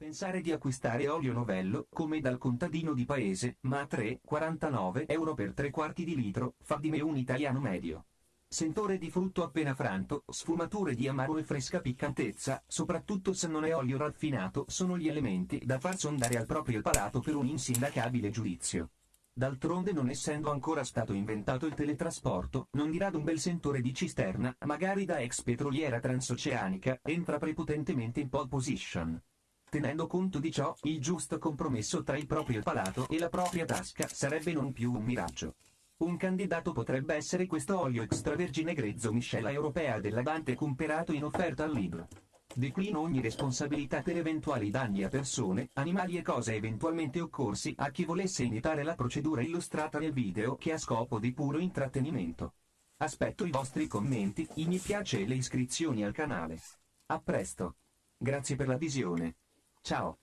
Pensare di acquistare olio novello, come dal contadino di paese, ma a 3,49 euro per tre quarti di litro, fa di me un italiano medio. Sentore di frutto appena franto, sfumature di amaro e fresca piccantezza, soprattutto se non è olio raffinato, sono gli elementi da far sondare al proprio palato per un insindacabile giudizio. D'altronde non essendo ancora stato inventato il teletrasporto, non dirà d'un bel sentore di cisterna, magari da ex petroliera transoceanica, entra prepotentemente in pole position. Tenendo conto di ciò, il giusto compromesso tra il proprio palato e la propria tasca sarebbe non più un miraggio. Un candidato potrebbe essere questo olio extravergine grezzo miscela europea della Dante comperato in offerta al libro. Declino ogni responsabilità per eventuali danni a persone, animali e cose eventualmente occorsi a chi volesse imitare la procedura illustrata nel video che ha scopo di puro intrattenimento. Aspetto i vostri commenti, i mi piace e le iscrizioni al canale. A presto. Grazie per la visione. Ciao.